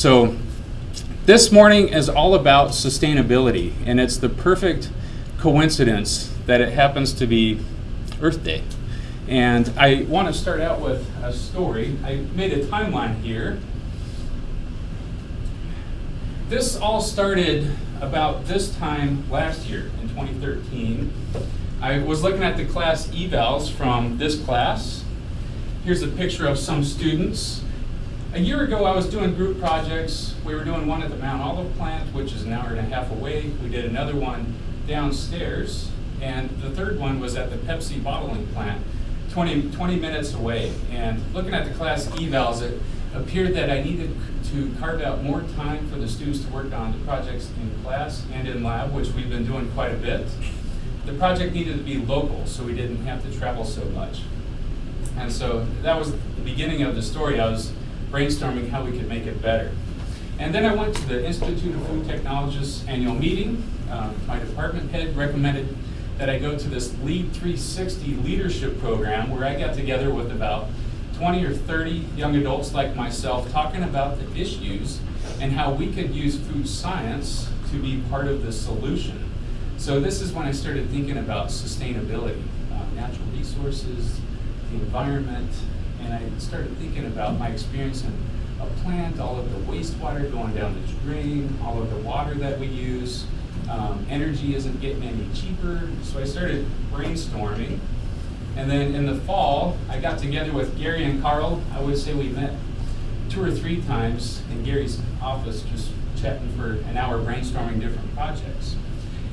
So this morning is all about sustainability, and it's the perfect coincidence that it happens to be Earth Day. And I want to start out with a story. I made a timeline here. This all started about this time last year in 2013. I was looking at the class evals from this class. Here's a picture of some students. A year ago, I was doing group projects. We were doing one at the Mount Olive plant, which is an hour and a half away. We did another one downstairs. And the third one was at the Pepsi bottling plant, 20, 20 minutes away. And looking at the class evals, it appeared that I needed to carve out more time for the students to work on the projects in class and in lab, which we've been doing quite a bit. The project needed to be local, so we didn't have to travel so much. And so that was the beginning of the story. I was brainstorming how we could make it better. And then I went to the Institute of Food Technologists annual meeting. Um, my department head recommended that I go to this LEAD 360 leadership program where I got together with about 20 or 30 young adults like myself talking about the issues and how we could use food science to be part of the solution. So this is when I started thinking about sustainability, uh, natural resources, the environment, and I started thinking about my experience in a plant, all of the wastewater going down the drain, all of the water that we use. Um, energy isn't getting any cheaper, so I started brainstorming. And then in the fall, I got together with Gary and Carl. I would say we met two or three times in Gary's office, just chatting for an hour brainstorming different projects.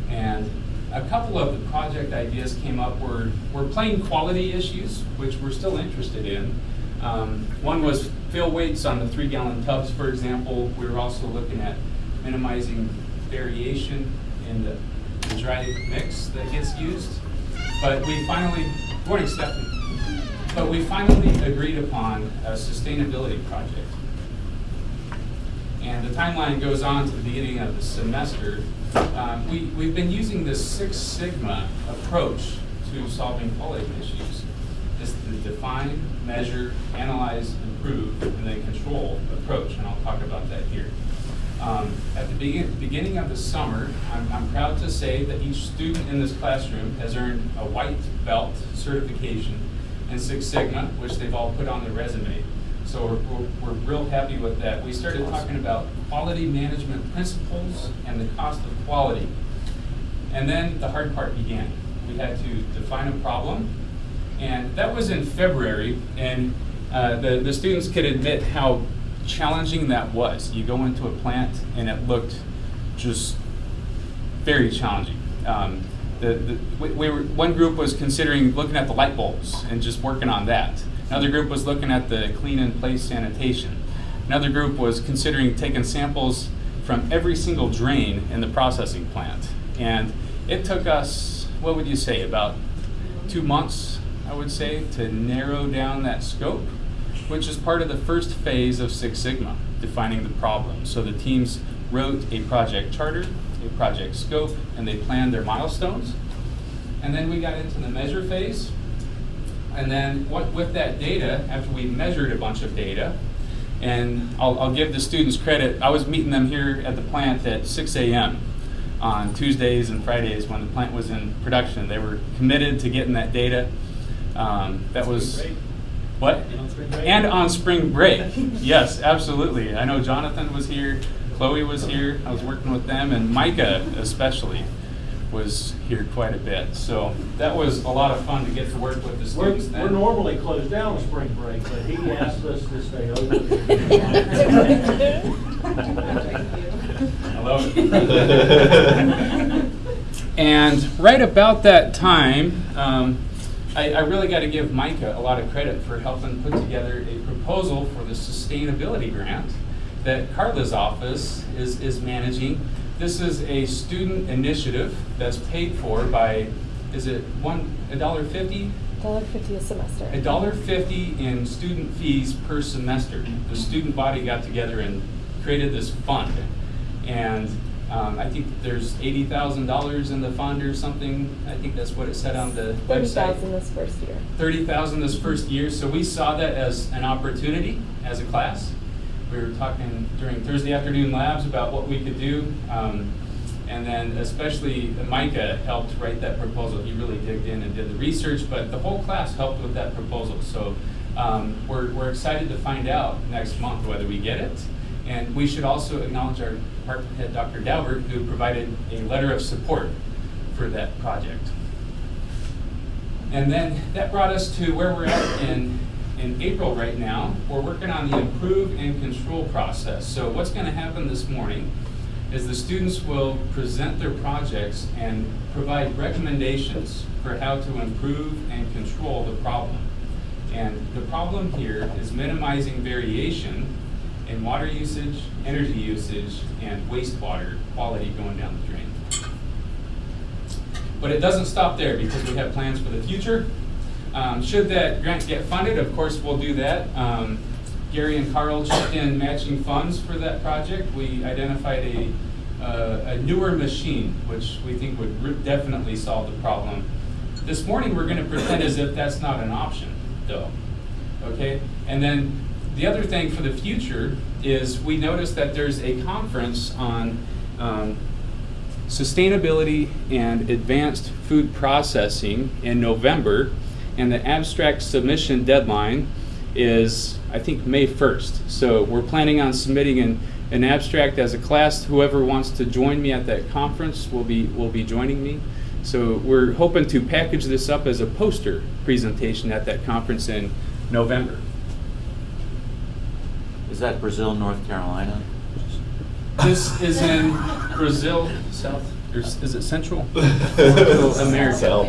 And a couple of the project ideas came up were, were plain quality issues, which we're still interested in. Um, one was fill weights on the three gallon tubs, for example. We were also looking at minimizing variation in the, the dry mix that gets used. But we finally, morning Stephanie, but we finally agreed upon a sustainability project. And the timeline goes on to the beginning of the semester. Um, we, we've been using this Six Sigma approach to solving quality issues. It's the define, measure, analyze, improve, and then control approach, and I'll talk about that here. Um, at the begin beginning of the summer, I'm, I'm proud to say that each student in this classroom has earned a white belt certification in Six Sigma, which they've all put on their resume. So we're, we're, we're, real happy with that. We started talking about quality management principles and the cost of quality. And then the hard part began. We had to define a problem. And that was in February. And uh, the, the students could admit how challenging that was. You go into a plant and it looked just very challenging. Um, the, the, we, we were, one group was considering looking at the light bulbs and just working on that. Another group was looking at the clean in place sanitation. Another group was considering taking samples from every single drain in the processing plant. And it took us, what would you say, about two months, I would say, to narrow down that scope, which is part of the first phase of Six Sigma, defining the problem. So the teams wrote a project charter, a project scope, and they planned their milestones. And then we got into the measure phase, and then what, with that data, after we measured a bunch of data, and I'll, I'll give the students credit, I was meeting them here at the plant at 6 a.m. on Tuesdays and Fridays when the plant was in production. They were committed to getting that data. Um, that was what? And on spring break. And on spring break. yes, absolutely. I know Jonathan was here, Chloe was here. I was working with them, and Micah especially was here quite a bit. So that was a lot of fun to get to work with the We're, then. we're normally closed down spring break, but he asked us to stay open. It. and right about that time, um, I, I really got to give Micah a lot of credit for helping put together a proposal for the sustainability grant that Carla's office is, is managing. This is a student initiative that's paid for by, is it one, a dollar fifty? Dollar fifty a semester. A dollar fifty in student fees per semester. The student body got together and created this fund. And um, I think there's eighty thousand dollars in the fund or something. I think that's what it said on the Thirty website. thousand this first year. Thirty thousand this first year. So we saw that as an opportunity as a class. We were talking during Thursday afternoon labs about what we could do. Um, and then especially Micah helped write that proposal. He really digged in and did the research, but the whole class helped with that proposal. So um, we're, we're excited to find out next month whether we get it. And we should also acknowledge our department head, Dr. Daubert, who provided a letter of support for that project. And then that brought us to where we're at in, in April right now. We're working on the improve and control process. So what's going to happen this morning is the students will present their projects and provide recommendations for how to improve and control the problem. And the problem here is minimizing variation in water usage, energy usage, and wastewater quality going down the drain. But it doesn't stop there because we have plans for the future. Um, should that grant get funded, of course, we'll do that. Um, Gary and Carl checked in matching funds for that project. We identified a, uh, a newer machine, which we think would definitely solve the problem. This morning, we're going to pretend as if that's not an option, though. Okay? And then the other thing for the future is we noticed that there's a conference on um, sustainability and advanced food processing in November, and the abstract submission deadline is, I think, May 1st. So we're planning on submitting an, an abstract as a class. Whoever wants to join me at that conference will be, will be joining me. So we're hoping to package this up as a poster presentation at that conference in November. Is that Brazil, North Carolina? This is in Brazil, South, is it Central? Central America.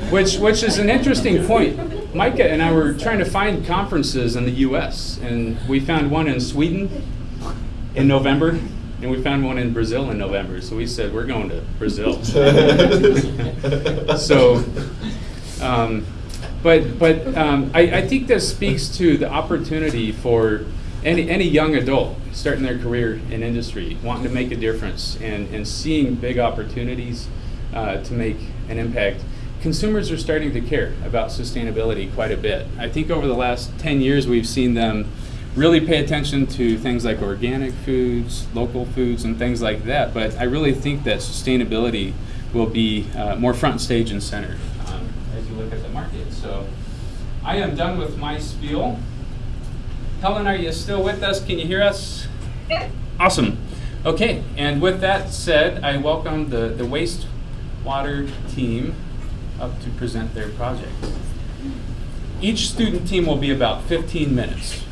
Which, which is an interesting point. Micah and I were trying to find conferences in the U.S., and we found one in Sweden in November, and we found one in Brazil in November. So we said, we're going to Brazil. so, um, but but um, I, I think this speaks to the opportunity for any any young adult starting their career in industry, wanting to make a difference, and and seeing big opportunities uh, to make an impact. Consumers are starting to care about sustainability quite a bit. I think over the last 10 years, we've seen them really pay attention to things like organic foods, local foods, and things like that. But I really think that sustainability will be uh, more front stage and center um, as you look at the market. So I am done with my spiel. Helen, are you still with us? Can you hear us? Yeah. Awesome. Okay, and with that said, I welcome the, the wastewater team up to present their project. Each student team will be about 15 minutes.